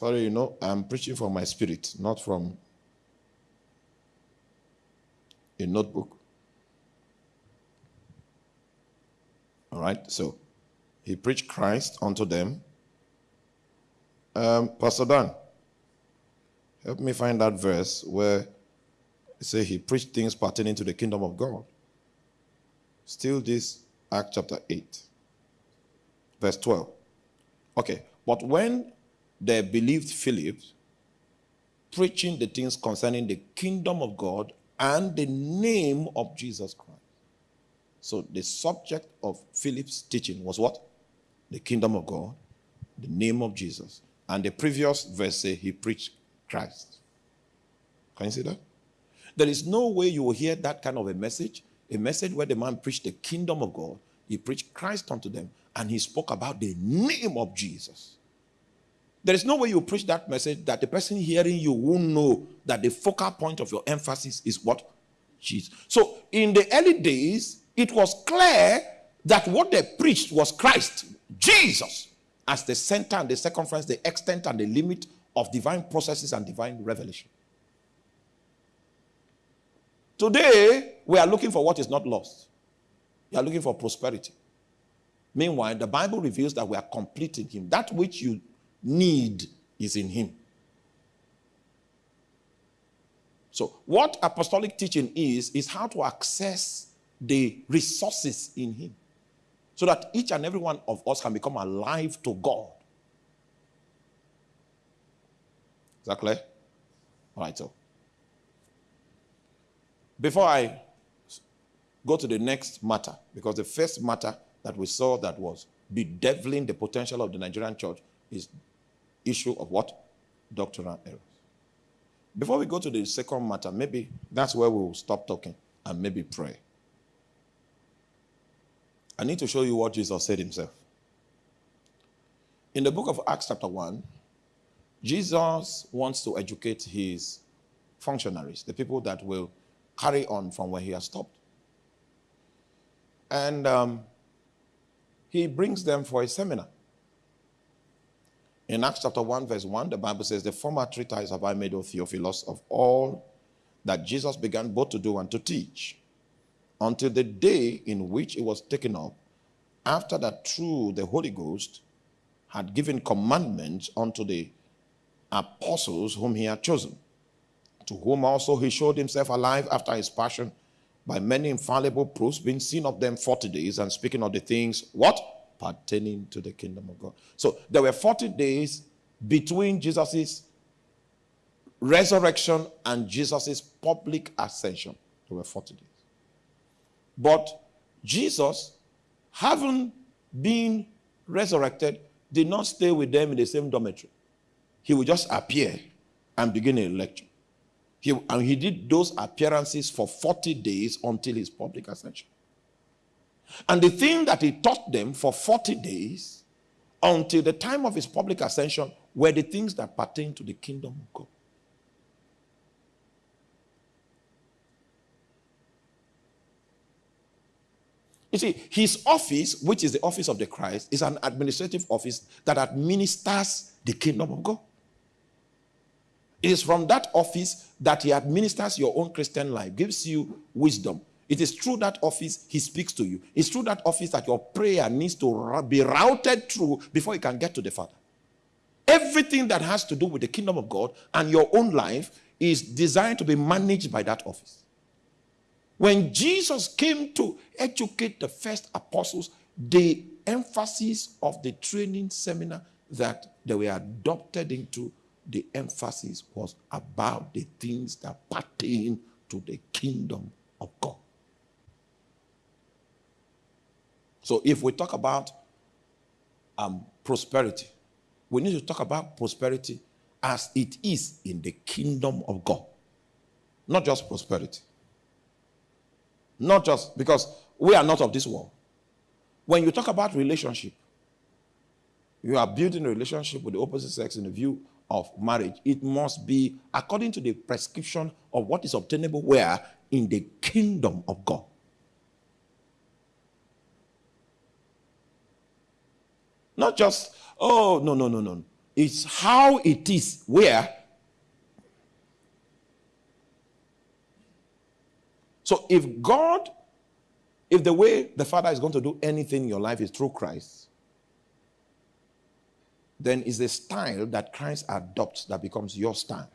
Sorry, you know, I'm preaching from my spirit, not from a notebook. All right, so he preached Christ unto them. Um, Pastor Dan, help me find that verse where it says he preached things pertaining to the kingdom of God. Still, this Act chapter 8, verse 12. Okay, but when they believed Philip, preaching the things concerning the kingdom of God and the name of Jesus Christ. So the subject of Philip's teaching was what? The kingdom of God, the name of Jesus. And the previous verse say he preached Christ. Can you see that? There is no way you will hear that kind of a message, a message where the man preached the kingdom of God, he preached Christ unto them, and he spoke about the name of Jesus. There is no way you preach that message that the person hearing you won't know that the focal point of your emphasis is what? Jesus. So in the early days, it was clear that what they preached was Christ, Jesus, as the center and the circumference, the extent and the limit of divine processes and divine revelation. Today, we are looking for what is not lost. We are looking for prosperity. Meanwhile, the Bible reveals that we are complete in Him. That which you need is in him. So, what apostolic teaching is, is how to access the resources in him so that each and every one of us can become alive to God. Is that clear? All right, so. Before I go to the next matter, because the first matter that we saw that was bedeviling the potential of the Nigerian church is issue of what? Doctrinal errors. Before we go to the second matter, maybe that's where we'll stop talking and maybe pray. I need to show you what Jesus said himself. In the book of Acts, chapter 1, Jesus wants to educate his functionaries, the people that will carry on from where he has stopped. And um, he brings them for a seminar. In Acts chapter 1, verse 1, the Bible says, The former treatise have I made, O Theophilus, of all that Jesus began both to do and to teach, until the day in which it was taken up, after that through the Holy Ghost had given commandments unto the apostles whom he had chosen, to whom also he showed himself alive after his passion by many infallible proofs, being seen of them 40 days, and speaking of the things, what? Pertaining to the kingdom of God. So there were 40 days between Jesus' resurrection and Jesus' public ascension. There were 40 days. But Jesus, having been resurrected, did not stay with them in the same dormitory. He would just appear and begin a lecture. He, and he did those appearances for 40 days until his public ascension. And the thing that he taught them for 40 days until the time of his public ascension were the things that pertain to the kingdom of God. You see, his office, which is the office of the Christ, is an administrative office that administers the kingdom of God. It is from that office that he administers your own Christian life, gives you wisdom, it is through that office he speaks to you. It's through that office that your prayer needs to be routed through before you can get to the Father. Everything that has to do with the kingdom of God and your own life is designed to be managed by that office. When Jesus came to educate the first apostles, the emphasis of the training seminar that they were adopted into, the emphasis was about the things that pertain to the kingdom of God. So if we talk about um, prosperity, we need to talk about prosperity as it is in the kingdom of God. Not just prosperity. Not just because we are not of this world. When you talk about relationship, you are building a relationship with the opposite sex in the view of marriage. It must be according to the prescription of what is obtainable where? In the kingdom of God. Not just, oh, no, no, no, no. It's how it is where. So if God, if the way the Father is going to do anything in your life is through Christ, then it's a style that Christ adopts that becomes your style.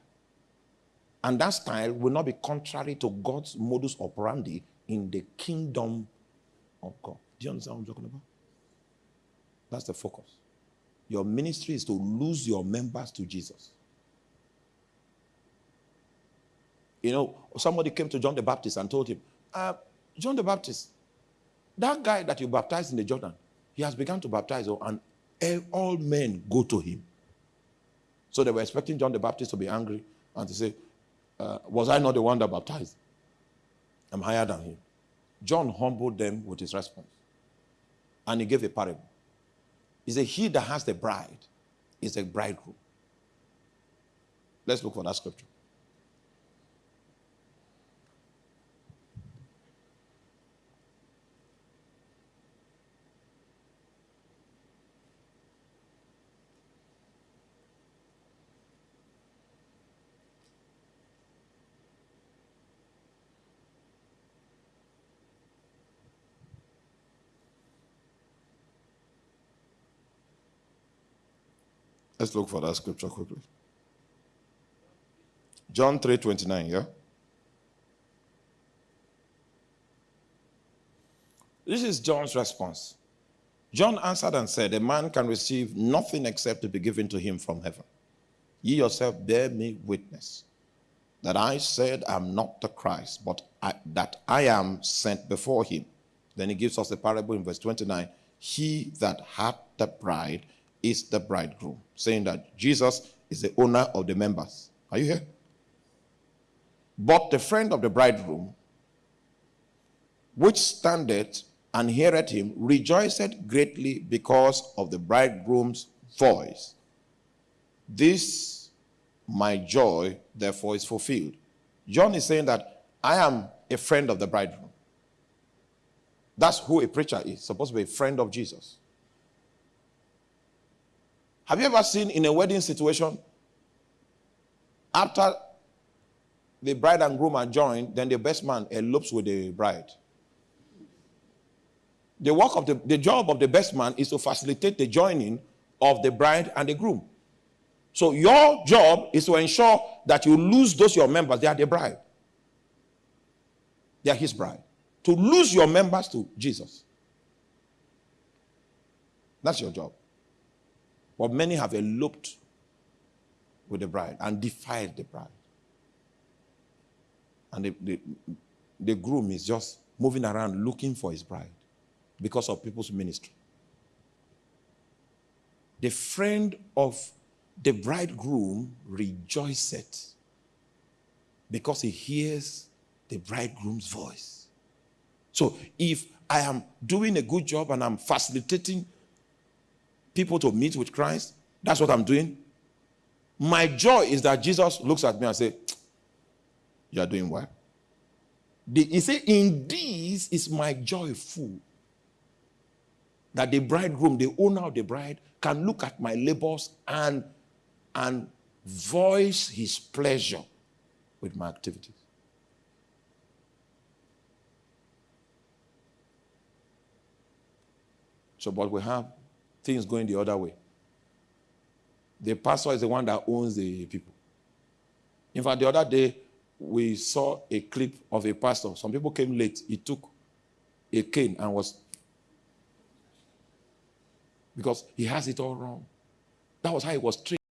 And that style will not be contrary to God's modus operandi in the kingdom of God. Do you understand what I'm talking about? That's the focus. Your ministry is to lose your members to Jesus. You know, somebody came to John the Baptist and told him, uh, John the Baptist, that guy that you baptized in the Jordan, he has begun to baptize, oh, and all men go to him. So they were expecting John the Baptist to be angry and to say, uh, Was I not the one that baptized? I'm higher than him. John humbled them with his response. And he gave a parable. He said, He that has the bride is a bridegroom. Let's look for that scripture. Let's look for that scripture quickly. John 3 29, yeah? This is John's response. John answered and said, A man can receive nothing except to be given to him from heaven. Ye yourself bear me witness that I said I'm not the Christ, but I, that I am sent before him. Then he gives us the parable in verse 29 He that hath the bride is the bridegroom, saying that Jesus is the owner of the members. Are you here? But the friend of the bridegroom, which standeth and heareth him, rejoiceth greatly because of the bridegroom's voice. This my joy, therefore, is fulfilled. John is saying that I am a friend of the bridegroom. That's who a preacher is, supposed to be a friend of Jesus. Have you ever seen in a wedding situation, after the bride and groom are joined, then the best man elopes with the bride? The work of the, the job of the best man is to facilitate the joining of the bride and the groom. So your job is to ensure that you lose those your members. They are the bride. They are his bride. To lose your members to Jesus. That's your job. But many have eloped with the bride and defied the bride. And the, the, the groom is just moving around looking for his bride because of people's ministry. The friend of the bridegroom rejoiceth because he hears the bridegroom's voice. So if I am doing a good job and I'm facilitating people to meet with Christ. That's what I'm doing. My joy is that Jesus looks at me and say, "You are doing well." he said, "In this is my joy full." That the bridegroom, the owner of the bride, can look at my labors and and voice his pleasure with my activities. So, but we have things going the other way. The pastor is the one that owns the people. In fact, the other day, we saw a clip of a pastor. Some people came late. He took a cane and was. Because he has it all wrong. That was how he was trained.